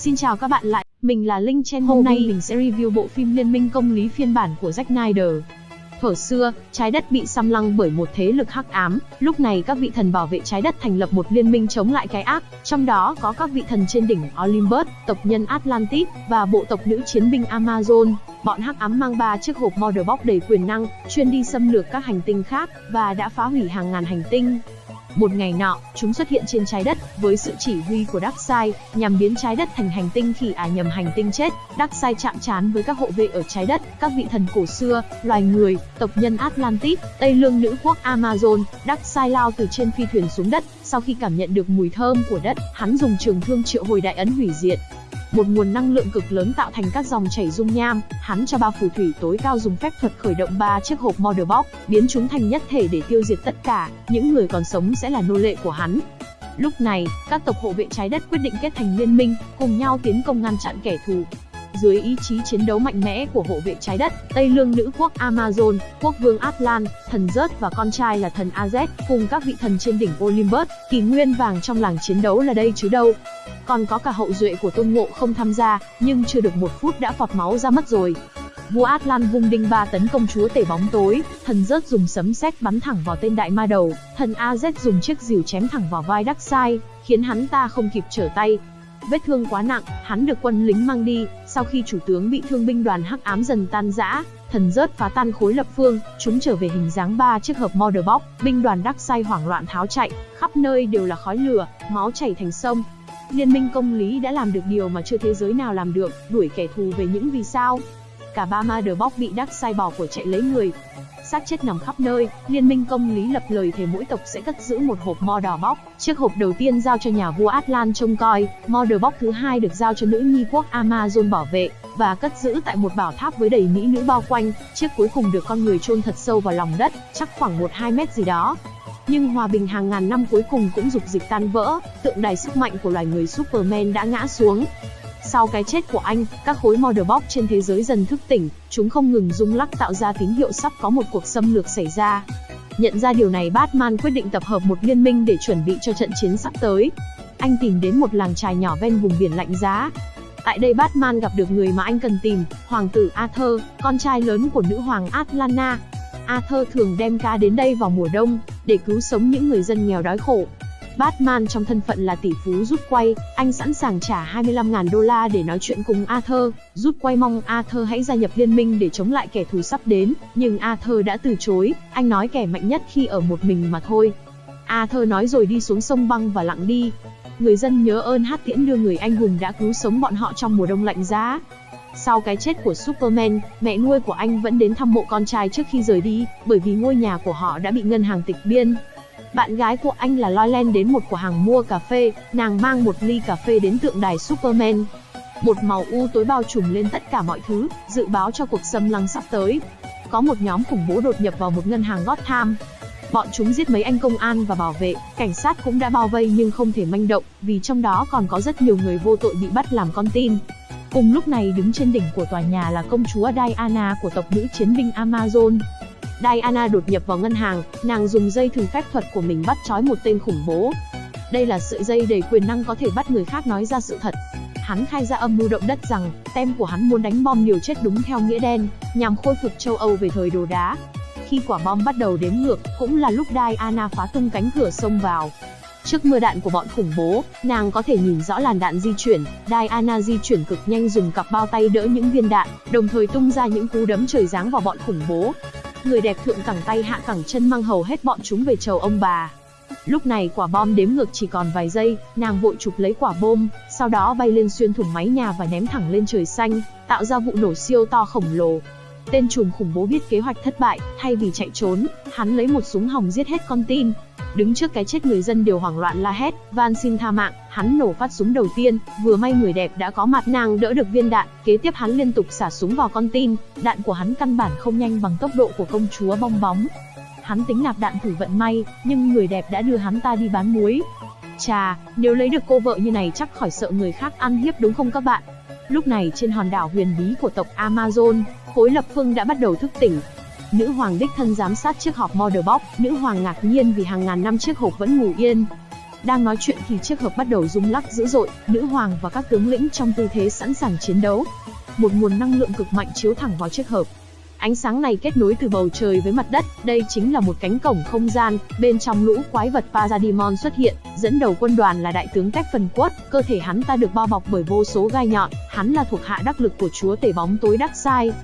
Xin chào các bạn lại, mình là Linh Chen. Hôm nay mình sẽ review bộ phim Liên minh công lý phiên bản của Zack Snyder. Thuở xưa, trái đất bị xâm lăng bởi một thế lực hắc ám, lúc này các vị thần bảo vệ trái đất thành lập một liên minh chống lại cái ác, trong đó có các vị thần trên đỉnh Olympus, tộc nhân Atlantis và bộ tộc nữ chiến binh Amazon. Bọn hắc ám mang ba chiếc hộp Mother Box đầy quyền năng, chuyên đi xâm lược các hành tinh khác và đã phá hủy hàng ngàn hành tinh. Một ngày nọ, chúng xuất hiện trên trái đất với sự chỉ huy của Darkseid, nhằm biến trái đất thành hành tinh khỉ à nhầm hành tinh chết. Darkseid chạm trán với các hộ vệ ở trái đất, các vị thần cổ xưa, loài người, tộc nhân Atlantis, Tây Lương nữ quốc Amazon. Darkseid lao từ trên phi thuyền xuống đất, sau khi cảm nhận được mùi thơm của đất, hắn dùng trường thương triệu hồi đại ấn hủy diệt, một nguồn năng lượng cực lớn tạo thành các dòng chảy dung nham, hắn cho ba phù thủy tối cao dùng phép thuật khởi động ba chiếc hộp Mother Box, biến chúng thành nhất thể để tiêu diệt tất cả, những người còn sống sẽ là nô lệ của hắn. Lúc này, các tộc hộ vệ trái đất quyết định kết thành liên minh, cùng nhau tiến công ngăn chặn kẻ thù. Dưới ý chí chiến đấu mạnh mẽ của hộ vệ trái đất, Tây Lương nữ quốc Amazon, quốc vương Atlan, thần Rớt và con trai là thần Az, cùng các vị thần trên đỉnh Olympus, kỳ nguyên vàng trong làng chiến đấu là đây chứ đâu. Còn có cả hậu duệ của Tôn Ngộ không tham gia, nhưng chưa được một phút đã phọt máu ra mất rồi. Vua Atlan vung đinh ba tấn công chúa tể bóng tối, thần rớt dùng sấm sét bắn thẳng vào tên đại ma đầu, thần Az dùng chiếc rìu chém thẳng vào vai Darkseid, khiến hắn ta không kịp trở tay. Vết thương quá nặng, hắn được quân lính mang đi, sau khi chủ tướng bị thương binh đoàn hắc ám dần tan rã, thần rớt phá tan khối lập phương, chúng trở về hình dáng ba chiếc hộp Mother Box, binh đoàn Darkseid hoảng loạn tháo chạy, khắp nơi đều là khói lửa, máu chảy thành sông, Liên minh công lý đã làm được điều mà chưa thế giới nào làm được, đuổi kẻ thù về những vì sao. Cả ba ma đờ bóc bị đắc sai bỏ của chạy lấy người. xác chết nằm khắp nơi, Liên minh công lý lập lời thề mỗi tộc sẽ cất giữ một hộp mo đỏ bóc. Chiếc hộp đầu tiên giao cho nhà vua Atlan trông coi, mo đờ bóc thứ hai được giao cho nữ nhi quốc Amazon bảo vệ và cất giữ tại một bảo tháp với đầy mỹ nữ bao quanh. Chiếc cuối cùng được con người chôn thật sâu vào lòng đất, chắc khoảng 1-2 mét gì đó. Nhưng hòa bình hàng ngàn năm cuối cùng cũng dục dịch tan vỡ, tượng đài sức mạnh của loài người Superman đã ngã xuống. Sau cái chết của anh, các khối Mother trên thế giới dần thức tỉnh, chúng không ngừng rung lắc tạo ra tín hiệu sắp có một cuộc xâm lược xảy ra. Nhận ra điều này Batman quyết định tập hợp một liên minh để chuẩn bị cho trận chiến sắp tới. Anh tìm đến một làng trài nhỏ ven vùng biển lạnh giá. Tại đây Batman gặp được người mà anh cần tìm, Hoàng tử Arthur, con trai lớn của nữ hoàng Atlanta. Arthur thường đem ca đến đây vào mùa đông, để cứu sống những người dân nghèo đói khổ. Batman trong thân phận là tỷ phú rút quay, anh sẵn sàng trả 25.000 đô la để nói chuyện cùng Arthur. Rút quay mong Arthur hãy gia nhập liên minh để chống lại kẻ thù sắp đến, nhưng Arthur đã từ chối, anh nói kẻ mạnh nhất khi ở một mình mà thôi. Arthur nói rồi đi xuống sông băng và lặng đi. Người dân nhớ ơn hát tiễn đưa người anh hùng đã cứu sống bọn họ trong mùa đông lạnh giá. Sau cái chết của Superman, mẹ nuôi của anh vẫn đến thăm mộ con trai trước khi rời đi, bởi vì ngôi nhà của họ đã bị ngân hàng tịch biên. Bạn gái của anh là Loyland đến một cửa hàng mua cà phê, nàng mang một ly cà phê đến tượng đài Superman. Một màu u tối bao trùm lên tất cả mọi thứ, dự báo cho cuộc xâm lăng sắp tới. Có một nhóm khủng bố đột nhập vào một ngân hàng Gotham. Bọn chúng giết mấy anh công an và bảo vệ, cảnh sát cũng đã bao vây nhưng không thể manh động, vì trong đó còn có rất nhiều người vô tội bị bắt làm con tin. Cùng lúc này đứng trên đỉnh của tòa nhà là công chúa Diana của tộc nữ chiến binh Amazon. Diana đột nhập vào ngân hàng, nàng dùng dây thừng phép thuật của mình bắt trói một tên khủng bố. Đây là sợi dây đầy quyền năng có thể bắt người khác nói ra sự thật. Hắn khai ra âm mưu động đất rằng, tem của hắn muốn đánh bom liều chết đúng theo nghĩa đen, nhằm khôi phục châu Âu về thời đồ đá. Khi quả bom bắt đầu đếm ngược, cũng là lúc Diana phá tung cánh cửa xông vào, Trước mưa đạn của bọn khủng bố, nàng có thể nhìn rõ làn đạn di chuyển, Diana di chuyển cực nhanh dùng cặp bao tay đỡ những viên đạn, đồng thời tung ra những cú đấm trời giáng vào bọn khủng bố. Người đẹp thượng cẳng tay hạ cẳng chân mang hầu hết bọn chúng về chầu ông bà. Lúc này quả bom đếm ngược chỉ còn vài giây, nàng vội chụp lấy quả bom, sau đó bay lên xuyên thủng mái nhà và ném thẳng lên trời xanh, tạo ra vụ nổ siêu to khổng lồ. Tên trùm khủng bố biết kế hoạch thất bại, thay vì chạy trốn, hắn lấy một súng hỏng giết hết con tin, Đứng trước cái chết người dân đều hoảng loạn la hét, van xin tha mạng, hắn nổ phát súng đầu tiên, vừa may người đẹp đã có mặt nàng đỡ được viên đạn, kế tiếp hắn liên tục xả súng vào con tin, đạn của hắn căn bản không nhanh bằng tốc độ của công chúa bong bóng. Hắn tính nạp đạn thử vận may, nhưng người đẹp đã đưa hắn ta đi bán muối. Chà, nếu lấy được cô vợ như này chắc khỏi sợ người khác ăn hiếp đúng không các bạn? Lúc này trên hòn đảo huyền bí của tộc Amazon, khối lập phương đã bắt đầu thức tỉnh, Nữ hoàng đích thân giám sát chiếc hộp Mother Box, nữ hoàng ngạc nhiên vì hàng ngàn năm chiếc hộp vẫn ngủ yên. Đang nói chuyện thì chiếc hộp bắt đầu rung lắc dữ dội, nữ hoàng và các tướng lĩnh trong tư thế sẵn sàng chiến đấu. Một nguồn năng lượng cực mạnh chiếu thẳng vào chiếc hộp. Ánh sáng này kết nối từ bầu trời với mặt đất, đây chính là một cánh cổng không gian, bên trong lũ quái vật Parademon xuất hiện, dẫn đầu quân đoàn là đại tướng Phần Quất, cơ thể hắn ta được bao bọc bởi vô số gai nhọn, hắn là thuộc hạ đắc lực của chúa tể bóng tối Darkseid.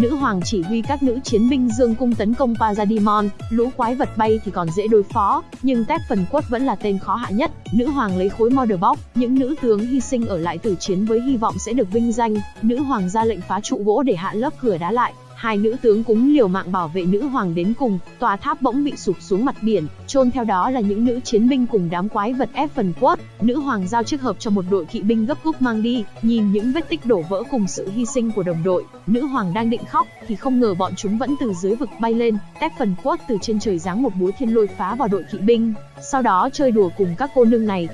Nữ hoàng chỉ huy các nữ chiến binh dương cung tấn công Pazadimon, lũ quái vật bay thì còn dễ đối phó, nhưng Phần Quất vẫn là tên khó hạ nhất. Nữ hoàng lấy khối Mother những nữ tướng hy sinh ở lại tử chiến với hy vọng sẽ được vinh danh. Nữ hoàng ra lệnh phá trụ gỗ để hạ lớp cửa đá lại, Hai nữ tướng cúng liều mạng bảo vệ nữ hoàng đến cùng, tòa tháp bỗng bị sụp xuống mặt biển, chôn theo đó là những nữ chiến binh cùng đám quái vật ép phần quất. Nữ hoàng giao chiếc hộp cho một đội kỵ binh gấp rút mang đi, nhìn những vết tích đổ vỡ cùng sự hy sinh của đồng đội, nữ hoàng đang định khóc thì không ngờ bọn chúng vẫn từ dưới vực bay lên, tép phần quất từ trên trời giáng một búa thiên lôi phá vào đội kỵ binh, sau đó chơi đùa cùng các cô nương này.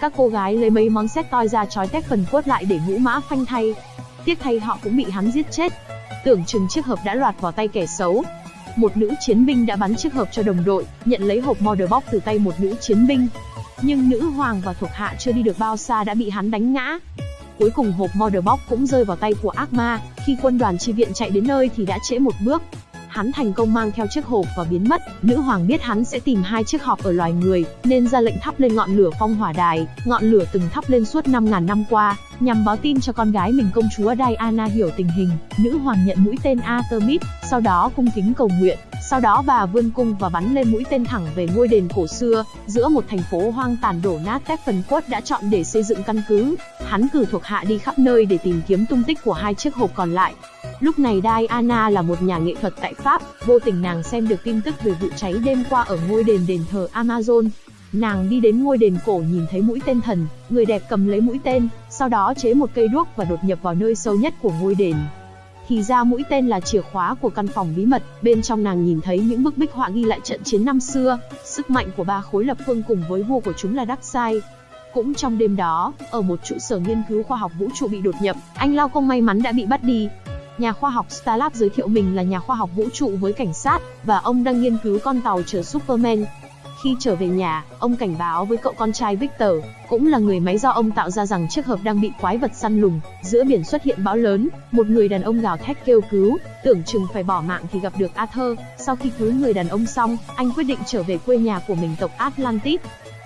Các cô gái lấy mấy món xét toi ra trói tép phần quất lại để ngũ mã phanh thay. Tiếc thay họ cũng bị hắn giết chết, tưởng chừng chiếc hộp đã loạt vào tay kẻ xấu. Một nữ chiến binh đã bắn chiếc hộp cho đồng đội, nhận lấy hộp Mother Box từ tay một nữ chiến binh. Nhưng nữ hoàng và thuộc hạ chưa đi được bao xa đã bị hắn đánh ngã. Cuối cùng hộp Mother Box cũng rơi vào tay của ác ma, khi quân đoàn chi viện chạy đến nơi thì đã trễ một bước. Hắn thành công mang theo chiếc hộp và biến mất, nữ hoàng biết hắn sẽ tìm hai chiếc hộp ở loài người, nên ra lệnh thắp lên ngọn lửa phong hỏa đài, ngọn lửa từng thắp lên suốt 5.000 năm qua, nhằm báo tin cho con gái mình công chúa Diana hiểu tình hình. Nữ hoàng nhận mũi tên Artemis, sau đó cung kính cầu nguyện, sau đó bà vươn cung và bắn lên mũi tên thẳng về ngôi đền cổ xưa, giữa một thành phố hoang tàn đổ nát Stephen Quất đã chọn để xây dựng căn cứ. Hắn cử thuộc hạ đi khắp nơi để tìm kiếm tung tích của hai chiếc hộp còn lại. Lúc này Diana là một nhà nghệ thuật tại Pháp, vô tình nàng xem được tin tức về vụ cháy đêm qua ở ngôi đền đền thờ Amazon. Nàng đi đến ngôi đền cổ nhìn thấy mũi tên thần, người đẹp cầm lấy mũi tên, sau đó chế một cây đuốc và đột nhập vào nơi sâu nhất của ngôi đền. Thì ra mũi tên là chìa khóa của căn phòng bí mật, bên trong nàng nhìn thấy những bức bích họa ghi lại trận chiến năm xưa, sức mạnh của ba khối lập phương cùng với vua của chúng là Darkseid. Cũng trong đêm đó, ở một trụ sở nghiên cứu khoa học vũ trụ bị đột nhập, anh Lao không may mắn đã bị bắt đi. Nhà khoa học Starlab giới thiệu mình là nhà khoa học vũ trụ với cảnh sát, và ông đang nghiên cứu con tàu chở Superman, khi trở về nhà, ông cảnh báo với cậu con trai Victor, cũng là người máy do ông tạo ra rằng chiếc hộp đang bị quái vật săn lùng. Giữa biển xuất hiện bão lớn, một người đàn ông gào thét kêu cứu, tưởng chừng phải bỏ mạng thì gặp được Arthur. Sau khi cứu người đàn ông xong, anh quyết định trở về quê nhà của mình tộc Atlantis.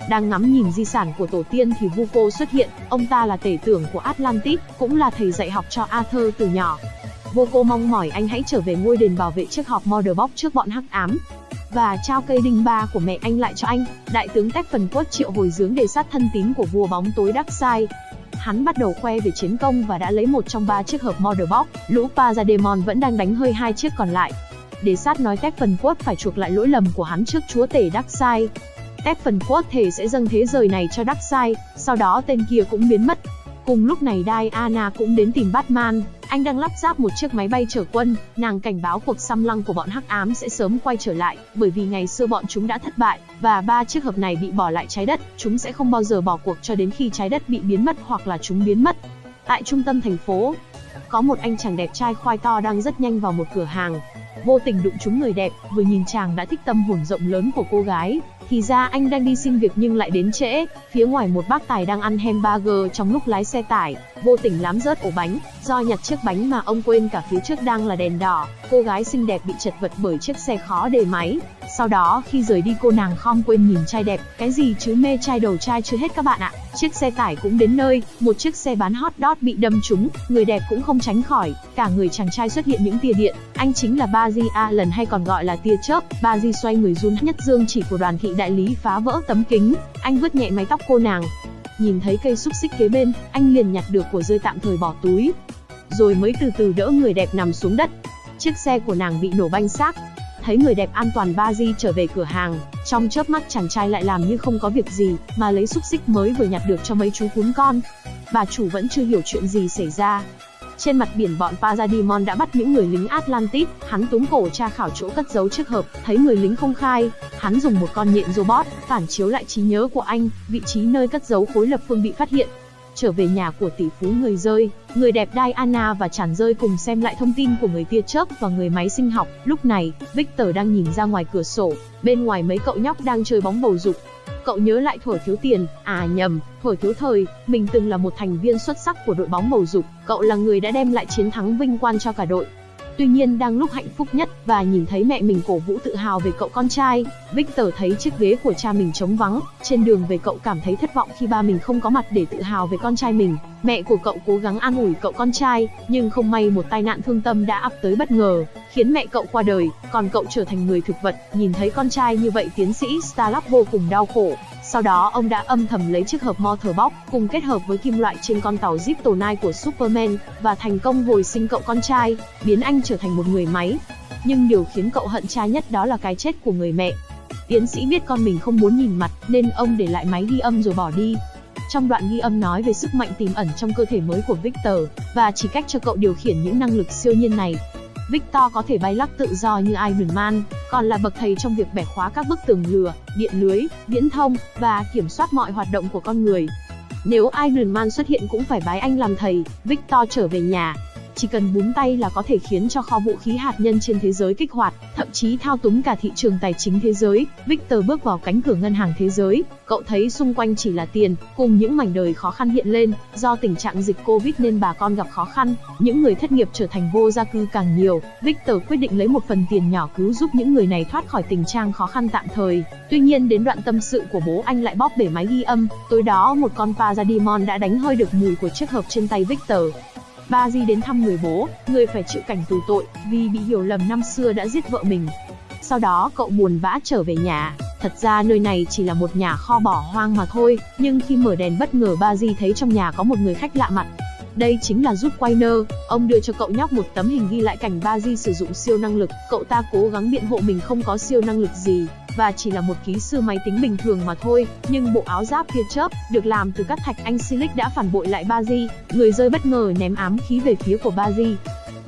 Đang ngắm nhìn di sản của tổ tiên thì Vuko xuất hiện, ông ta là tể tưởng của Atlantis, cũng là thầy dạy học cho Arthur từ nhỏ. Vuko mong mỏi anh hãy trở về ngôi đền bảo vệ chiếc hộp Mother Box trước bọn hắc ám, và trao cây đinh ba của mẹ anh lại cho anh. Đại tướng Tép phần quất triệu hồi dưỡng để sát thân tín của vua bóng tối Darkseid. Hắn bắt đầu khoe về chiến công và đã lấy một trong ba chiếc hộp Mother Box, lũ Parademon vẫn đang đánh hơi hai chiếc còn lại. Để sát nói Tép phần quất phải chuộc lại lỗi lầm của hắn trước chúa tể Darkseid. Tép phần quất thể sẽ dâng thế giới này cho Darkseid, sau đó tên kia cũng biến mất. Cùng lúc này Diana cũng đến tìm Batman, anh đang lắp ráp một chiếc máy bay chở quân, nàng cảnh báo cuộc xâm lăng của bọn hắc ám sẽ sớm quay trở lại, bởi vì ngày xưa bọn chúng đã thất bại, và ba chiếc hộp này bị bỏ lại trái đất, chúng sẽ không bao giờ bỏ cuộc cho đến khi trái đất bị biến mất hoặc là chúng biến mất. Tại trung tâm thành phố, có một anh chàng đẹp trai khoai to đang rất nhanh vào một cửa hàng. Vô tình đụng trúng người đẹp, vừa nhìn chàng đã thích tâm hồn rộng lớn của cô gái, thì ra anh đang đi xin việc nhưng lại đến trễ, phía ngoài một bác tài đang ăn hamburger trong lúc lái xe tải, vô tình lám rớt ổ bánh, do nhặt chiếc bánh mà ông quên cả phía trước đang là đèn đỏ, cô gái xinh đẹp bị chật vật bởi chiếc xe khó đề máy. Sau đó khi rời đi cô nàng không quên nhìn trai đẹp, cái gì chứ mê trai đầu trai chưa hết các bạn ạ. Chiếc xe tải cũng đến nơi, một chiếc xe bán hot dog bị đâm trúng, người đẹp cũng không tránh khỏi, cả người chàng trai xuất hiện những tia điện, anh chính là ba Baji lần hay còn gọi là tia chớp. Baji xoay người run nhất dương chỉ của đoàn thị đại lý phá vỡ tấm kính, anh vứt nhẹ mái tóc cô nàng. Nhìn thấy cây xúc xích kế bên, anh liền nhặt được của rơi tạm thời bỏ túi. Rồi mới từ từ đỡ người đẹp nằm xuống đất. Chiếc xe của nàng bị nổ banh xác. Thấy người đẹp an toàn ba trở về cửa hàng, trong chớp mắt chàng trai lại làm như không có việc gì, mà lấy xúc xích mới vừa nhặt được cho mấy chú cún con. Bà chủ vẫn chưa hiểu chuyện gì xảy ra, trên mặt biển bọn Pazadimon đã bắt những người lính Atlantis, hắn túm cổ tra khảo chỗ cất giấu chiếc hộp, thấy người lính không khai, hắn dùng một con nhện robot phản chiếu lại trí nhớ của anh, vị trí nơi cất giấu khối lập phương bị phát hiện. Trở về nhà của tỷ phú người rơi, người đẹp Diana và chàng rơi cùng xem lại thông tin của người tia chớp và người máy sinh học. Lúc này, Victor đang nhìn ra ngoài cửa sổ, bên ngoài mấy cậu nhóc đang chơi bóng bầu dục cậu nhớ lại thuở thiếu tiền, à nhầm, thuở thiếu thời, mình từng là một thành viên xuất sắc của đội bóng bầu dục, cậu là người đã đem lại chiến thắng vinh quang cho cả đội. Tuy nhiên đang lúc hạnh phúc nhất và nhìn thấy mẹ mình cổ vũ tự hào về cậu con trai, Victor thấy chiếc ghế của cha mình trống vắng. Trên đường về cậu cảm thấy thất vọng khi ba mình không có mặt để tự hào về con trai mình. Mẹ của cậu cố gắng an ủi cậu con trai, nhưng không may một tai nạn thương tâm đã ập tới bất ngờ, khiến mẹ cậu qua đời, còn cậu trở thành người thực vật. Nhìn thấy con trai như vậy tiến sĩ Starlock vô cùng đau khổ. Sau đó ông đã âm thầm lấy chiếc hộp Motorbox cùng kết hợp với kim loại trên con tàu Zip tổ nai của Superman và thành công hồi sinh cậu con trai, biến anh trở thành một người máy. Nhưng điều khiến cậu hận cha nhất đó là cái chết của người mẹ. Tiến sĩ biết con mình không muốn nhìn mặt nên ông để lại máy ghi âm rồi bỏ đi. Trong đoạn ghi âm nói về sức mạnh tiềm ẩn trong cơ thể mới của Victor và chỉ cách cho cậu điều khiển những năng lực siêu nhiên này. Victor có thể bay lắc tự do như Iron Man, còn là bậc thầy trong việc bẻ khóa các bức tường lửa, điện lưới, viễn thông và kiểm soát mọi hoạt động của con người. Nếu Iron Man xuất hiện cũng phải bái anh làm thầy, Victor trở về nhà, chỉ cần búng tay là có thể khiến cho kho vũ khí hạt nhân trên thế giới kích hoạt, thậm chí thao túng cả thị trường tài chính thế giới. Victor bước vào cánh cửa ngân hàng thế giới, cậu thấy xung quanh chỉ là tiền, cùng những mảnh đời khó khăn hiện lên, do tình trạng dịch Covid nên bà con gặp khó khăn, những người thất nghiệp trở thành vô gia cư càng nhiều. Victor quyết định lấy một phần tiền nhỏ cứu giúp những người này thoát khỏi tình trạng khó khăn tạm thời. Tuy nhiên đến đoạn tâm sự của bố anh lại bóp bể máy ghi âm, tối đó một con Pazadimon đã đánh hơi được mùi của chiếc hộp trên tay Victor. Ba Di đến thăm người bố, người phải chịu cảnh tù tội, vì bị hiểu lầm năm xưa đã giết vợ mình. Sau đó cậu buồn vã trở về nhà. Thật ra nơi này chỉ là một nhà kho bỏ hoang mà thôi, nhưng khi mở đèn bất ngờ Ba Di thấy trong nhà có một người khách lạ mặt. Đây chính là giúp Quainer, ông đưa cho cậu nhóc một tấm hình ghi lại cảnh Ba Di sử dụng siêu năng lực, cậu ta cố gắng biện hộ mình không có siêu năng lực gì, và chỉ là một kỹ sư máy tính bình thường mà thôi, nhưng bộ áo giáp tia chớp được làm từ các thạch anh silic đã phản bội lại Baji, người rơi bất ngờ ném ám khí về phía của Baji.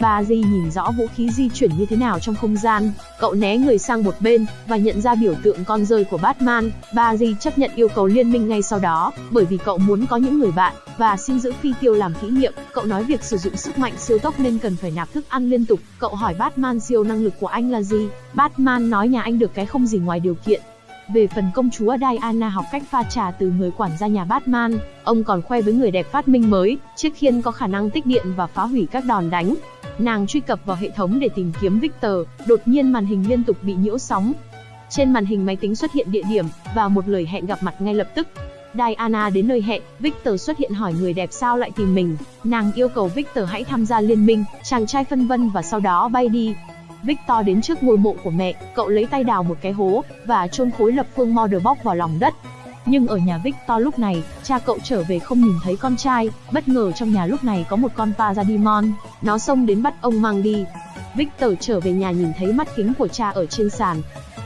Baji nhìn rõ vũ khí di chuyển như thế nào trong không gian, cậu né người sang một bên và nhận ra biểu tượng con rơi của Batman. Baji chấp nhận yêu cầu liên minh ngay sau đó, bởi vì cậu muốn có những người bạn và xin giữ phi tiêu làm kỷ niệm. Cậu nói việc sử dụng sức mạnh siêu tốc nên cần phải nạp thức ăn liên tục. Cậu hỏi Batman siêu năng lực của anh là gì? Batman nói nhà anh được cái không gì ngoài điều kiện. Về phần công chúa Diana học cách pha trà từ người quản gia nhà Batman, ông còn khoe với người đẹp phát minh mới, chiếc khiên có khả năng tích điện và phá hủy các đòn đánh. Nàng truy cập vào hệ thống để tìm kiếm Victor, đột nhiên màn hình liên tục bị nhiễu sóng. Trên màn hình máy tính xuất hiện địa điểm và một lời hẹn gặp mặt ngay lập tức. Diana đến nơi hẹn, Victor xuất hiện hỏi người đẹp sao lại tìm mình. Nàng yêu cầu Victor hãy tham gia liên minh, chàng trai phân vân và sau đó bay đi. Victor đến trước ngôi mộ của mẹ, cậu lấy tay đào một cái hố và chôn khối lập phương Motherbox vào lòng đất. Nhưng ở nhà Victor lúc này, cha cậu trở về không nhìn thấy con trai, bất ngờ trong nhà lúc này có một con Parademon, nó xông đến bắt ông mang đi. Victor trở về nhà nhìn thấy mắt kính của cha ở trên sàn.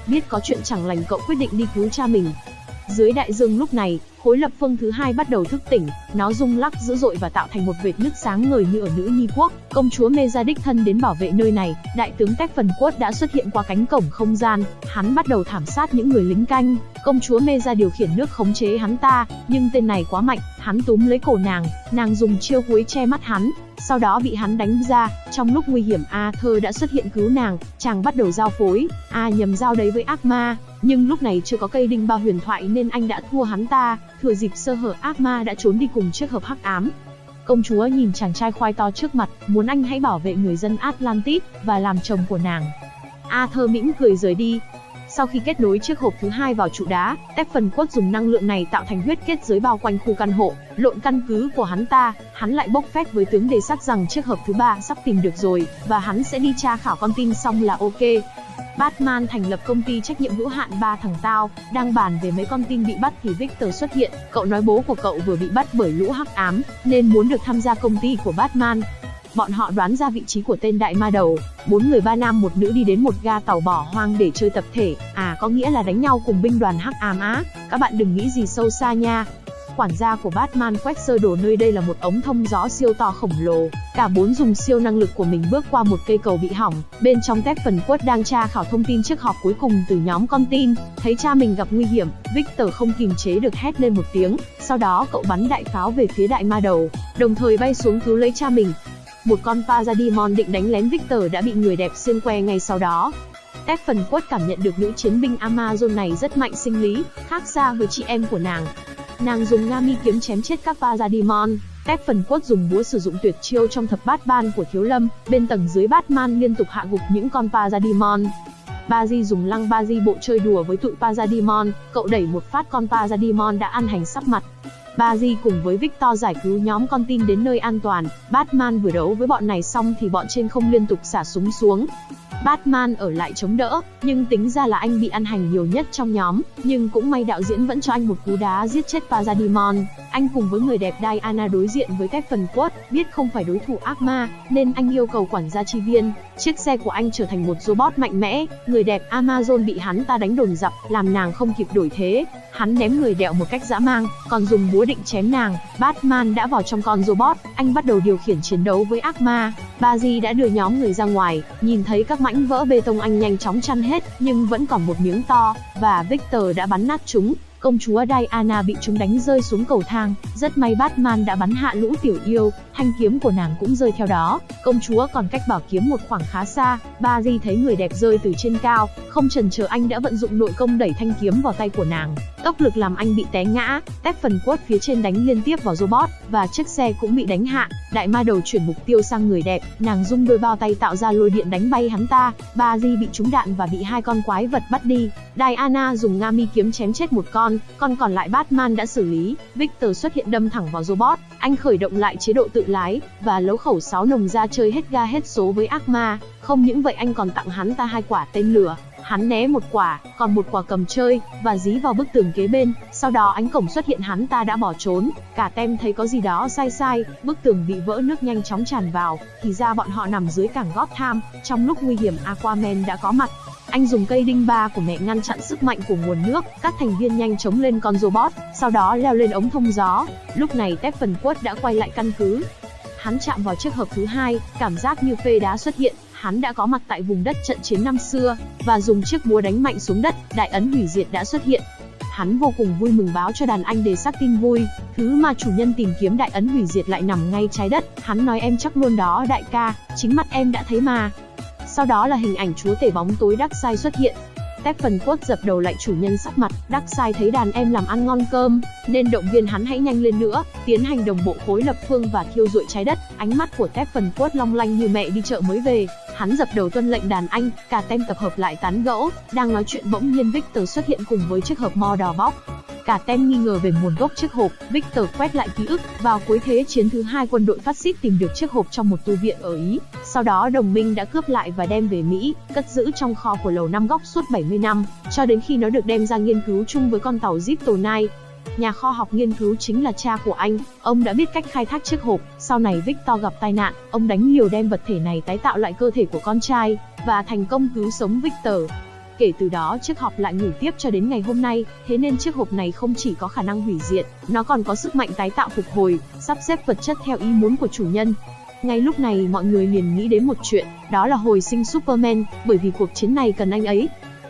Biết có chuyện chẳng lành cậu quyết định đi cứu cha mình. Dưới đại dương lúc này, khối lập phương thứ hai bắt đầu thức tỉnh, nó rung lắc dữ dội và tạo thành một vệt nước sáng ngời như ở nữ nhi quốc. Công chúa Meza đích thân đến bảo vệ nơi này, đại tướng Tech Phần Quất đã xuất hiện qua cánh cổng không gian, hắn bắt đầu thảm sát những người lính canh. Công chúa Meza điều khiển nước khống chế hắn ta, nhưng tên này quá mạnh, hắn túm lấy cổ nàng, nàng dùng chiêu cuối che mắt hắn, sau đó bị hắn đánh ra, trong lúc nguy hiểm Arthur đã xuất hiện cứu nàng, chàng bắt đầu giao phối, A nhầm giao đấy với ác ma, nhưng lúc này chưa có cây đinh bao huyền thoại nên anh đã thua hắn ta, thừa dịp sơ hở ác ma đã trốn đi cùng chiếc hộp hắc ám. Công chúa nhìn chàng trai khoai to trước mặt, muốn anh hãy bảo vệ người dân Atlantis và làm chồng của nàng. Arthur mỉm cười rời đi, sau khi kết nối chiếc hộp thứ hai vào trụ đá, Tép phần quất dùng năng lượng này tạo thành huyết kết giới bao quanh khu căn hộ, lộn căn cứ của hắn ta, hắn lại bốc phét với tướng đề sắc rằng chiếc hộp thứ ba sắp tìm được rồi, và hắn sẽ đi tra khảo con tin xong là ok. Batman thành lập công ty trách nhiệm hữu hạn ba thằng tao, đang bàn về mấy con tin bị bắt thì Victor xuất hiện, cậu nói bố của cậu vừa bị bắt bởi lũ hắc ám, nên muốn được tham gia công ty của Batman. Bọn họ đoán ra vị trí của tên đại ma đầu, bốn người ba nam một nữ đi đến một ga tàu bỏ hoang để chơi tập thể, à có nghĩa là đánh nhau cùng binh đoàn hắc ám á, các bạn đừng nghĩ gì sâu xa nha. Quản gia của Batman quét sơ đồ nơi đây là một ống thông gió siêu to khổng lồ, cả bốn dùng siêu năng lực của mình bước qua một cây cầu bị hỏng, bên trong tép phần quất đang tra khảo thông tin chiếc họp cuối cùng từ nhóm con tin, thấy cha mình gặp nguy hiểm, Victor không kìm chế được hét lên một tiếng, sau đó cậu bắn đại pháo về phía đại ma đầu, đồng thời bay xuống cứu lấy cha mình, một con Pazadimon định đánh lén Victor đã bị người đẹp xiên que ngay sau đó. Stephen Quất cảm nhận được nữ chiến binh Amazon này rất mạnh sinh lý, khác xa với chị em của nàng. Nàng dùng Ngami kiếm chém chết các Vajradimon, Tép phần Quất dùng búa sử dụng tuyệt chiêu trong thập bát ban của Thiếu Lâm, bên tầng dưới Batman liên tục hạ gục những con Parademon. Baji dùng lăng Baji bộ chơi đùa với tụi Parademon, cậu đẩy một phát con Parademon đã ăn hành sắp mặt. Baji cùng với Victor giải cứu nhóm con tin đến nơi an toàn, Batman vừa đấu với bọn này xong thì bọn trên không liên tục xả súng xuống. Batman ở lại chống đỡ, nhưng tính ra là anh bị ăn hành nhiều nhất trong nhóm, nhưng cũng may đạo diễn vẫn cho anh một cú đá giết chết Parademon. Anh cùng với người đẹp Diana đối diện với các phần quất, biết không phải đối thủ ác ma, nên anh yêu cầu quản gia chi viên. Chiếc xe của anh trở thành một robot mạnh mẽ, người đẹp Amazon bị hắn ta đánh đồn dập, làm nàng không kịp đổi thế. Hắn ném người đẹo một cách dã mang, còn dùng búa định chém nàng. Batman đã vào trong con robot, anh bắt đầu điều khiển chiến đấu với ác ma. Bazi đã đưa nhóm người ra ngoài, nhìn thấy các mảnh vỡ bê tông anh nhanh chóng chăn hết, nhưng vẫn còn một miếng to, và Victor đã bắn nát chúng. Công chúa Diana bị chúng đánh rơi xuống cầu thang, rất may Batman đã bắn hạ lũ tiểu yêu, thanh kiếm của nàng cũng rơi theo đó. Công chúa còn cách bảo kiếm một khoảng khá xa, Barry thấy người đẹp rơi từ trên cao, không chần chờ anh đã vận dụng nội công đẩy thanh kiếm vào tay của nàng. Tốc lực làm anh bị té ngã, tép phần quất phía trên đánh liên tiếp vào robot, và chiếc xe cũng bị đánh hạ. Đại ma đầu chuyển mục tiêu sang người đẹp, nàng dung đôi bao tay tạo ra lôi điện đánh bay hắn ta. Barry bị trúng đạn và bị hai con quái vật bắt đi. Diana dùng Ngami kiếm chém chết một con, con còn lại Batman đã xử lý. Victor xuất hiện đâm thẳng vào robot, anh khởi động lại chế độ tự lái và lấu khẩu 6 nồng ra chơi hết ga hết số với ác ma. Không những vậy anh còn tặng hắn ta hai quả tên lửa. Hắn né một quả, còn một quả cầm chơi và dí vào bức tường kế bên. Sau đó ánh cổng xuất hiện hắn ta đã bỏ trốn. Cả tem thấy có gì đó sai sai, bức tường bị vỡ nước nhanh chóng tràn vào. Thì ra bọn họ nằm dưới cảng Gotham. Trong lúc nguy hiểm Aquaman đã có mặt. Anh dùng cây đinh ba của mẹ ngăn chặn sức mạnh của nguồn nước, các thành viên nhanh chóng lên con robot, sau đó leo lên ống thông gió. Lúc này Stephen Quất đã quay lại căn cứ. Hắn chạm vào chiếc hộp thứ hai, cảm giác như phê đá xuất hiện, hắn đã có mặt tại vùng đất trận chiến năm xưa, và dùng chiếc búa đánh mạnh xuống đất, đại ấn hủy diệt đã xuất hiện. Hắn vô cùng vui mừng báo cho đàn anh đề sắc tin vui, thứ mà chủ nhân tìm kiếm đại ấn hủy diệt lại nằm ngay trái đất, hắn nói em chắc luôn đó đại ca, chính mắt em đã thấy mà. Sau đó là hình ảnh chúa tể bóng tối Darkseid xuất hiện. Stephen Quất dập đầu lại chủ nhân sắc mặt, Darkseid thấy đàn em làm ăn ngon cơm, nên động viên hắn hãy nhanh lên nữa, tiến hành đồng bộ khối lập phương và thiêu rụi trái đất. Ánh mắt của Stephen Quất long lanh như mẹ đi chợ mới về, hắn dập đầu tuân lệnh đàn anh, cả tem tập hợp lại tán gẫu, đang nói chuyện bỗng nhiên Victor xuất hiện cùng với chiếc hộp mo đỏ bóc. Cả tem nghi ngờ về nguồn gốc chiếc hộp, Victor quét lại ký ức, vào cuối thế chiến thứ hai quân đội phát xít tìm được chiếc hộp trong một tu viện ở Ý. Sau đó đồng minh đã cướp lại và đem về Mỹ, cất giữ trong kho của lầu năm góc suốt 70 năm, cho đến khi nó được đem ra nghiên cứu chung với con tàu Ziptonite. Nhà kho học nghiên cứu chính là cha của anh, ông đã biết cách khai thác chiếc hộp, sau này Victor gặp tai nạn, ông đánh liều đem vật thể này tái tạo lại cơ thể của con trai, và thành công cứu sống Victor. Kể từ đó chiếc hộp lại ngủ tiếp cho đến ngày hôm nay, thế nên chiếc hộp này không chỉ có khả năng hủy diệt, nó còn có sức mạnh tái tạo phục hồi, sắp xếp vật chất theo ý muốn của chủ nhân. Ngay lúc này mọi người liền nghĩ đến một chuyện, đó là hồi sinh Superman, bởi vì cuộc chiến này cần anh ấy.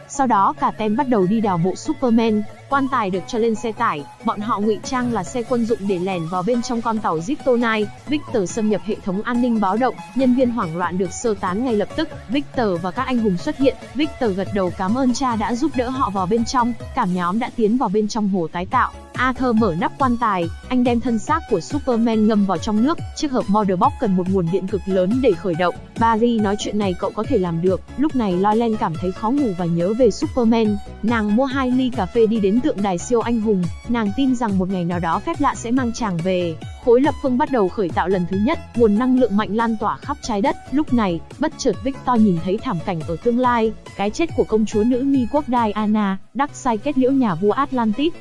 Sau đó cả tem bắt đầu đi đào mộ Superman, quan tài được cho lên xe tải, bọn họ ngụy trang là xe quân dụng để lẻn vào bên trong con tàu Ziptonite. Victor xâm nhập hệ thống an ninh báo động, nhân viên hoảng loạn được sơ tán ngay lập tức. Victor và các anh hùng xuất hiện, Victor gật đầu cảm ơn cha đã giúp đỡ họ vào bên trong, cảm nhóm đã tiến vào bên trong hồ tái tạo. Arthur mở nắp quan tài, anh đem thân xác của Superman ngâm vào trong nước, chiếc hộp Mother Box cần một nguồn điện cực lớn để khởi động. Barry nói chuyện này cậu có thể làm được, lúc này Loilen cảm thấy khó ngủ và nhớ về Superman. Nàng mua hai ly cà phê đi đến tượng đài siêu anh hùng, nàng tin rằng một ngày nào đó phép lạ sẽ mang chàng về. Khối lập phương bắt đầu khởi tạo lần thứ nhất, nguồn năng lượng mạnh lan tỏa khắp trái đất. Lúc này, bất chợt Victor nhìn thấy thảm cảnh ở tương lai, cái chết của công chúa nữ mi quốc Diana, Darkseid kết liễu nhà vua Atlantis.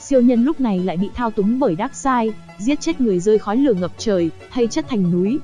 Siêu nhân lúc này lại bị thao túng bởi Darkseid, giết chết người rơi khói lửa ngập trời, thay chất thành núi.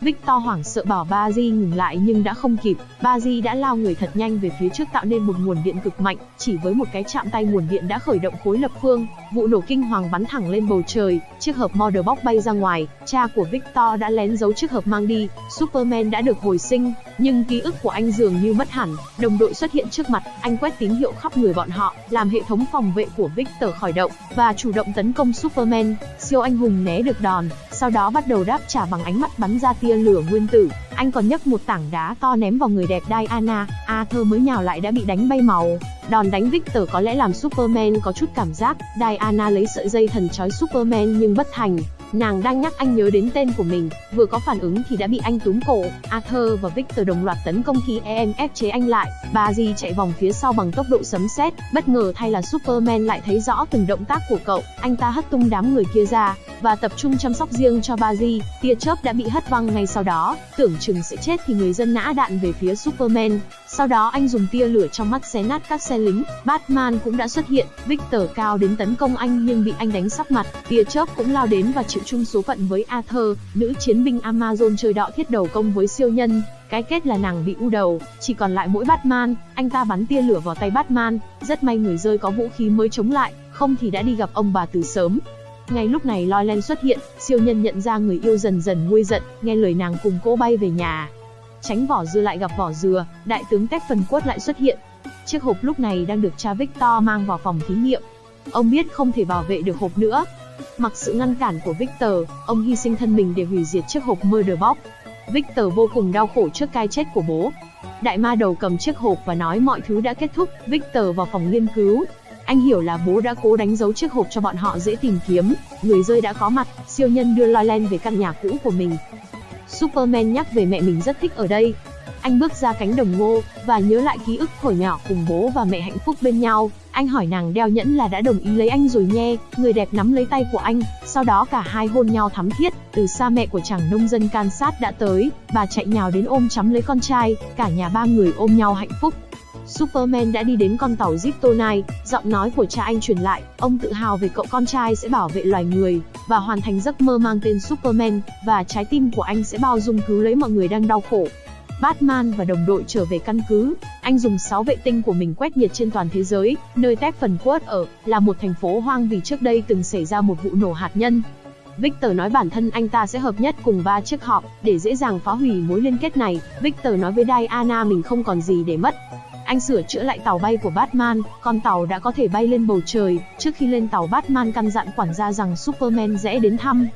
Victor hoảng sợ bảo Bazi ngừng lại nhưng đã không kịp, Bazi đã lao người thật nhanh về phía trước tạo nên một nguồn điện cực mạnh, chỉ với một cái chạm tay nguồn điện đã khởi động khối lập phương, vụ nổ kinh hoàng bắn thẳng lên bầu trời, chiếc hộp Mother Box bay ra ngoài, cha của Victor đã lén giấu chiếc hộp mang đi, Superman đã được hồi sinh, nhưng ký ức của anh dường như mất hẳn, đồng đội xuất hiện trước mặt, anh quét tín hiệu khắp người bọn họ, làm hệ thống phòng vệ của Victor khởi động và chủ động tấn công Superman, siêu anh hùng né được đòn, sau đó bắt đầu đáp trả bằng ánh mắt bắn ra tia lửa nguyên tử. Anh còn nhấc một tảng đá to ném vào người đẹp Diana, Arthur mới nhào lại đã bị đánh bay màu. Đòn đánh Victor có lẽ làm Superman có chút cảm giác, Diana lấy sợi dây thần trói Superman nhưng bất thành. Nàng đang nhắc anh nhớ đến tên của mình, vừa có phản ứng thì đã bị anh túm cổ. Arthur và Victor đồng loạt tấn công khi EM ép chế anh lại. Bà chạy vòng phía sau bằng tốc độ sấm sét, bất ngờ thay là Superman lại thấy rõ từng động tác của cậu. Anh ta hất tung đám người kia ra và tập trung chăm sóc riêng cho Bazi. Tia chớp đã bị hất văng ngay sau đó, tưởng chừng sẽ chết thì người dân nã đạn về phía Superman. Sau đó anh dùng tia lửa trong mắt xé nát các xe lính. Batman cũng đã xuất hiện, Victor cao đến tấn công anh nhưng bị anh đánh sắp mặt. Tia chớp cũng lao đến và chịu chung số phận với Arthur, nữ chiến binh Amazon chơi đọ thiết đầu công với siêu nhân. Cái kết là nàng bị u đầu, chỉ còn lại mỗi Batman, anh ta bắn tia lửa vào tay Batman, rất may người rơi có vũ khí mới chống lại, không thì đã đi gặp ông bà từ sớm. Ngay lúc này Loilen xuất hiện, siêu nhân nhận ra người yêu dần dần nguôi giận, nghe lời nàng cùng cô bay về nhà. Tránh vỏ dưa lại gặp vỏ dừa, đại tướng Tép phần quất lại xuất hiện. Chiếc hộp lúc này đang được cha Victor mang vào phòng thí nghiệm. Ông biết không thể bảo vệ được hộp nữa, Mặc sự ngăn cản của Victor, ông hy sinh thân mình để hủy diệt chiếc hộp Murder Box. Victor vô cùng đau khổ trước cái chết của bố. Đại ma đầu cầm chiếc hộp và nói mọi thứ đã kết thúc, Victor vào phòng nghiên cứu. Anh hiểu là bố đã cố đánh dấu chiếc hộp cho bọn họ dễ tìm kiếm, người rơi đã có mặt, siêu nhân đưa Loiland về căn nhà cũ của mình. Superman nhắc về mẹ mình rất thích ở đây. Anh bước ra cánh đồng ngô, và nhớ lại ký ức hồi nhỏ cùng bố và mẹ hạnh phúc bên nhau. Anh hỏi nàng đeo nhẫn là đã đồng ý lấy anh rồi nhé, người đẹp nắm lấy tay của anh, sau đó cả hai hôn nhau thắm thiết, từ xa mẹ của chàng nông dân Kansas đã tới, bà chạy nhào đến ôm chắm lấy con trai, cả nhà ba người ôm nhau hạnh phúc. Superman đã đi đến con tàu Kryptonite, giọng nói của cha anh truyền lại, ông tự hào về cậu con trai sẽ bảo vệ loài người, và hoàn thành giấc mơ mang tên Superman, và trái tim của anh sẽ bao dung cứu lấy mọi người đang đau khổ. Batman và đồng đội trở về căn cứ, anh dùng 6 vệ tinh của mình quét nhiệt trên toàn thế giới, nơi Stephen Quất ở, là một thành phố hoang vì trước đây từng xảy ra một vụ nổ hạt nhân. Victor nói bản thân anh ta sẽ hợp nhất cùng ba chiếc họp, để dễ dàng phá hủy mối liên kết này. Victor nói với Diana mình không còn gì để mất. Anh sửa chữa lại tàu bay của Batman, con tàu đã có thể bay lên bầu trời. Trước khi lên tàu Batman căn dặn quản gia rằng Superman sẽ đến thăm.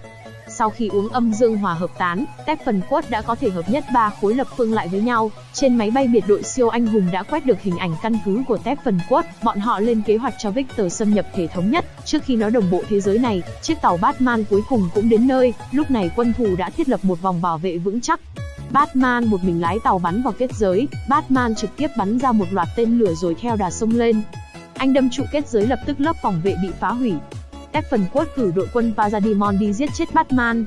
Sau khi uống âm dương hòa hợp tán, Steppenwolf đã có thể hợp nhất ba khối lập phương lại với nhau. Trên máy bay biệt đội siêu anh hùng đã quét được hình ảnh căn cứ của Steppenwolf, Bọn họ lên kế hoạch cho Victor xâm nhập thể thống nhất. Trước khi nó đồng bộ thế giới này, chiếc tàu Batman cuối cùng cũng đến nơi. Lúc này quân thù đã thiết lập một vòng bảo vệ vững chắc. Batman một mình lái tàu bắn vào kết giới, Batman trực tiếp bắn ra một loạt tên lửa rồi theo đà sông lên. Anh đâm trụ kết giới lập tức lớp phòng vệ bị phá hủy, Stephen cử đội quân Parademon đi giết chết Batman.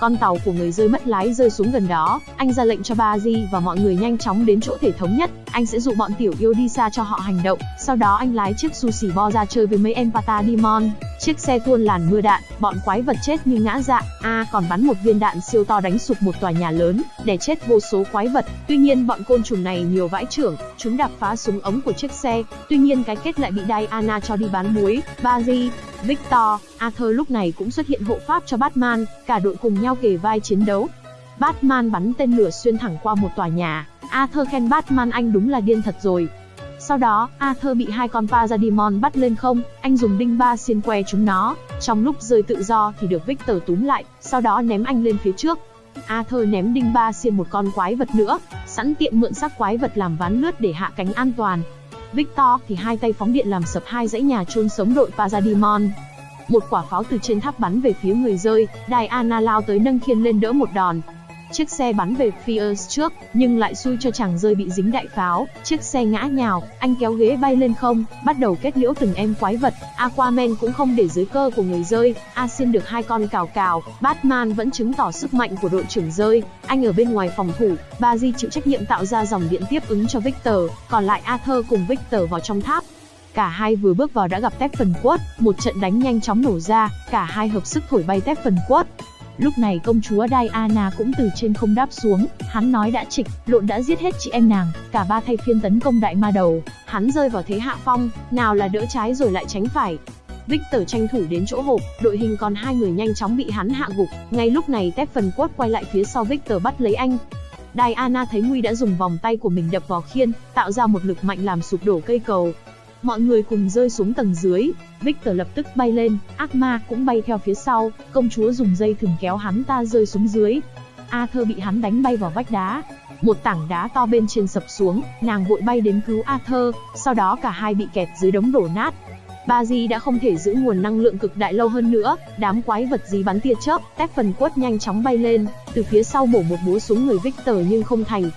Con tàu của người rơi mất lái rơi xuống gần đó, anh ra lệnh cho Bazi và mọi người nhanh chóng đến chỗ thể thống nhất, anh sẽ dụ bọn tiểu yêu đi xa cho họ hành động, sau đó anh lái chiếc sushi bo ra chơi với mấy em Parademon. Chiếc xe tuôn làn mưa đạn, bọn quái vật chết như ngã dạ, a à, còn bắn một viên đạn siêu to đánh sụp một tòa nhà lớn, để chết vô số quái vật. Tuy nhiên bọn côn trùng này nhiều vãi trưởng, chúng đạp phá súng ống của chiếc xe. Tuy nhiên cái kết lại bị Diana cho đi bán muối. Bazi, Victor, Arthur lúc này cũng xuất hiện hộ pháp cho Batman, cả đội cùng nhau kề vai chiến đấu. Batman bắn tên lửa xuyên thẳng qua một tòa nhà. Arthur khen Batman anh đúng là điên thật rồi. Sau đó, Arthur bị hai con Parademon bắt lên không, anh dùng đinh ba xiên que chúng nó. Trong lúc rơi tự do thì được Victor túm lại, sau đó ném anh lên phía trước. Arthur ném đinh ba xiên một con quái vật nữa, sẵn tiện mượn xác quái vật làm ván lướt để hạ cánh an toàn. Victor thì hai tay phóng điện làm sập hai dãy nhà chôn sống đội Parademon. Một quả pháo từ trên tháp bắn về phía người rơi, Diana lao tới nâng khiên lên đỡ một đòn, Chiếc xe bắn về Fierce trước, nhưng lại xui cho chàng rơi bị dính đại pháo. Chiếc xe ngã nhào, anh kéo ghế bay lên không, bắt đầu kết liễu từng em quái vật. Aquaman cũng không để dưới cơ của người rơi. Asin được hai con cào cào. Batman vẫn chứng tỏ sức mạnh của đội trưởng rơi. Anh ở bên ngoài phòng thủ. Bazi chịu trách nhiệm tạo ra dòng điện tiếp ứng cho Victor. Còn lại Arthur cùng Victor vào trong tháp. Cả hai vừa bước vào đã gặp Stephen Quất, một trận đánh nhanh chóng nổ ra, cả hai hợp sức thổi bay Stephen Quất. Lúc này công chúa Diana cũng từ trên không đáp xuống, hắn nói đã trịch, lộn đã giết hết chị em nàng, cả ba thay phiên tấn công đại ma đầu, hắn rơi vào thế hạ phong, nào là đỡ trái rồi lại tránh phải. Victor tranh thủ đến chỗ hộp, đội hình còn hai người nhanh chóng bị hắn hạ gục, ngay lúc này Stephen quất quay lại phía sau Victor bắt lấy anh. Diana thấy Nguy đã dùng vòng tay của mình đập vào khiên, tạo ra một lực mạnh làm sụp đổ cây cầu, Mọi người cùng rơi xuống tầng dưới, Victor lập tức bay lên, ác ma cũng bay theo phía sau, công chúa dùng dây thừng kéo hắn ta rơi xuống dưới. Arthur bị hắn đánh bay vào vách đá. Một tảng đá to bên trên sập xuống, nàng vội bay đến cứu Arthur, sau đó cả hai bị kẹt dưới đống đổ nát. Ba Di đã không thể giữ nguồn năng lượng cực đại lâu hơn nữa, đám quái vật gì bắn tia chớp, tép phần quất nhanh chóng bay lên, từ phía sau bổ một búa xuống người Victor nhưng không thành.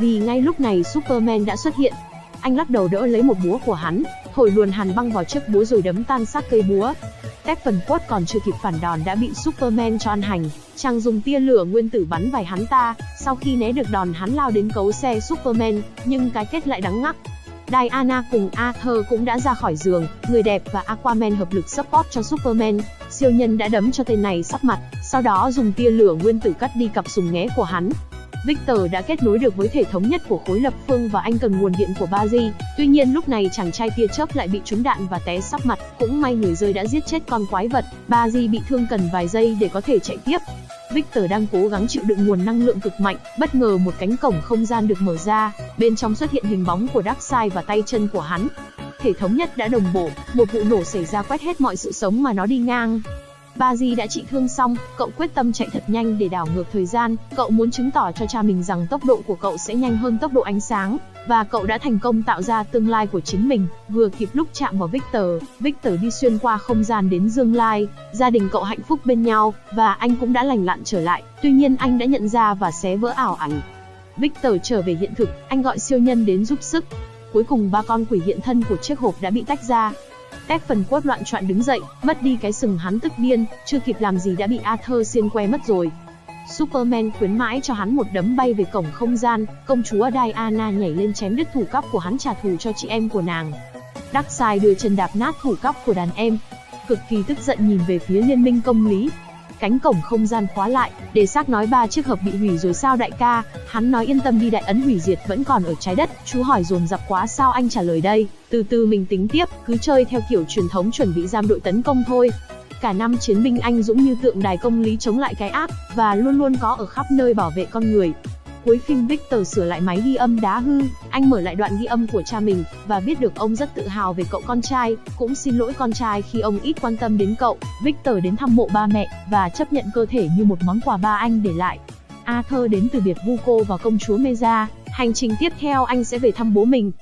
Vì ngay lúc này Superman đã xuất hiện. Anh lắc đầu đỡ lấy một búa của hắn, thổi luồn hàn băng vào chiếc búa rồi đấm tan xác cây búa. Tép phần quất còn chưa kịp phản đòn đã bị Superman cho ăn hành, chàng dùng tia lửa nguyên tử bắn vài hắn ta, sau khi né được đòn hắn lao đến cấu xe Superman, nhưng cái kết lại đắng ngắc. Diana cùng Arthur cũng đã ra khỏi giường, người đẹp và Aquaman hợp lực support cho Superman. Siêu nhân đã đấm cho tên này sắp mặt, sau đó dùng tia lửa nguyên tử cắt đi cặp sùng nghé của hắn. Victor đã kết nối được với thể thống nhất của khối lập phương và anh cần nguồn điện của Bazi. Tuy nhiên lúc này chàng trai tia chớp lại bị trúng đạn và té sắp mặt, cũng may người rơi đã giết chết con quái vật. Bazi bị thương cần vài giây để có thể chạy tiếp. Victor đang cố gắng chịu đựng nguồn năng lượng cực mạnh, bất ngờ một cánh cổng không gian được mở ra, bên trong xuất hiện hình bóng của Darkseid và tay chân của hắn. Thể thống nhất đã đồng bộ, một vụ nổ xảy ra quét hết mọi sự sống mà nó đi ngang. Ba Di đã trị thương xong, cậu quyết tâm chạy thật nhanh để đảo ngược thời gian, cậu muốn chứng tỏ cho cha mình rằng tốc độ của cậu sẽ nhanh hơn tốc độ ánh sáng, và cậu đã thành công tạo ra tương lai của chính mình, vừa kịp lúc chạm vào Victor, Victor đi xuyên qua không gian đến Dương Lai, gia đình cậu hạnh phúc bên nhau, và anh cũng đã lành lặn trở lại, tuy nhiên anh đã nhận ra và xé vỡ ảo ảnh. Victor trở về hiện thực, anh gọi siêu nhân đến giúp sức. Cuối cùng ba con quỷ hiện thân của chiếc hộp đã bị tách ra, Tép phần quất loạn trọn đứng dậy, mất đi cái sừng hắn tức điên, chưa kịp làm gì đã bị Arthur xiên que mất rồi. Superman khuyến mãi cho hắn một đấm bay về cổng không gian, công chúa Diana nhảy lên chém đứt thủ cắp của hắn trả thù cho chị em của nàng. Darkseid đưa chân đạp nát thủ cắp của đàn em, cực kỳ tức giận nhìn về phía liên minh công lý, cánh cổng không gian khóa lại, để xác nói ba chiếc hộp bị hủy rồi sao đại ca, hắn nói yên tâm đi đại ấn hủy diệt vẫn còn ở trái đất, chú hỏi dồn dập quá sao anh trả lời đây, từ từ mình tính tiếp, cứ chơi theo kiểu truyền thống chuẩn bị giam đội tấn công thôi. Cả năm chiến binh anh dũng như tượng đài công lý chống lại cái ác, và luôn luôn có ở khắp nơi bảo vệ con người, Cuối phim Victor sửa lại máy ghi âm đá hư, anh mở lại đoạn ghi âm của cha mình, và biết được ông rất tự hào về cậu con trai, cũng xin lỗi con trai khi ông ít quan tâm đến cậu. Victor đến thăm mộ ba mẹ, và chấp nhận cơ thể như một món quà ba anh để lại. Arthur đến từ biệt Vuko và công chúa Meza, hành trình tiếp theo anh sẽ về thăm bố mình.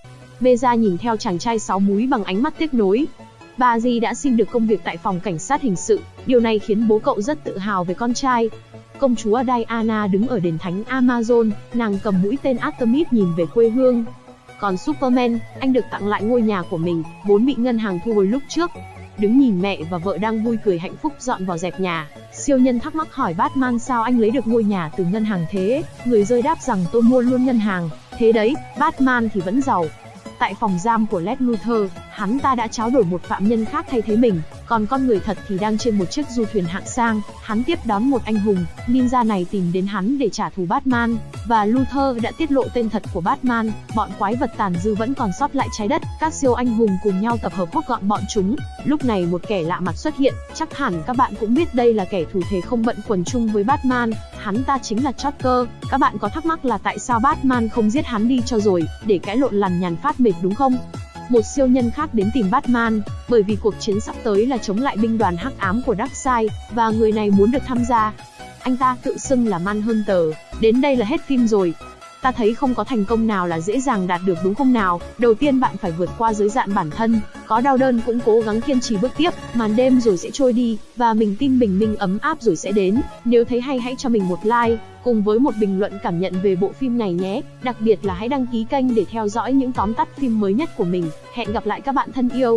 Meza nhìn theo chàng trai sáu múi bằng ánh mắt tiếc nối. Bà Di đã xin được công việc tại phòng cảnh sát hình sự, điều này khiến bố cậu rất tự hào về con trai. Công chúa Diana đứng ở đền thánh Amazon, nàng cầm mũi tên Artemis nhìn về quê hương. Còn Superman, anh được tặng lại ngôi nhà của mình, vốn bị ngân hàng thu hồi lúc trước. Đứng nhìn mẹ và vợ đang vui cười hạnh phúc dọn vào dẹp nhà, siêu nhân thắc mắc hỏi Batman sao anh lấy được ngôi nhà từ ngân hàng thế, người rơi đáp rằng tôi mua luôn ngân hàng, thế đấy, Batman thì vẫn giàu, Tại phòng giam của Lex Luthor, hắn ta đã tráo đổi một phạm nhân khác thay thế mình, còn con người thật thì đang trên một chiếc du thuyền hạng sang, hắn tiếp đón một anh hùng, ninja này tìm đến hắn để trả thù Batman, và Luther đã tiết lộ tên thật của Batman, bọn quái vật tàn dư vẫn còn sót lại trái đất, các siêu anh hùng cùng nhau tập hợp hốt gọn bọn chúng. Lúc này một kẻ lạ mặt xuất hiện, chắc hẳn các bạn cũng biết đây là kẻ thủ thể không bận quần chung với Batman, hắn ta chính là Joker. Các bạn có thắc mắc là tại sao Batman không giết hắn đi cho rồi, để cãi lộn lằn nhàn phát mệt đúng không? Một siêu nhân khác đến tìm Batman, bởi vì cuộc chiến sắp tới là chống lại binh đoàn hắc ám của Darkseid, và người này muốn được tham gia. Anh ta tự xưng là Manhunter, đến đây là hết phim rồi. Ta thấy không có thành công nào là dễ dàng đạt được đúng không nào? Đầu tiên bạn phải vượt qua giới hạn bản thân, có đau đơn cũng cố gắng kiên trì bước tiếp, màn đêm rồi sẽ trôi đi, và mình tin bình minh ấm áp rồi sẽ đến. Nếu thấy hay hãy cho mình một like, cùng với một bình luận cảm nhận về bộ phim này nhé. Đặc biệt là hãy đăng ký kênh để theo dõi những tóm tắt phim mới nhất của mình. Hẹn gặp lại các bạn thân yêu.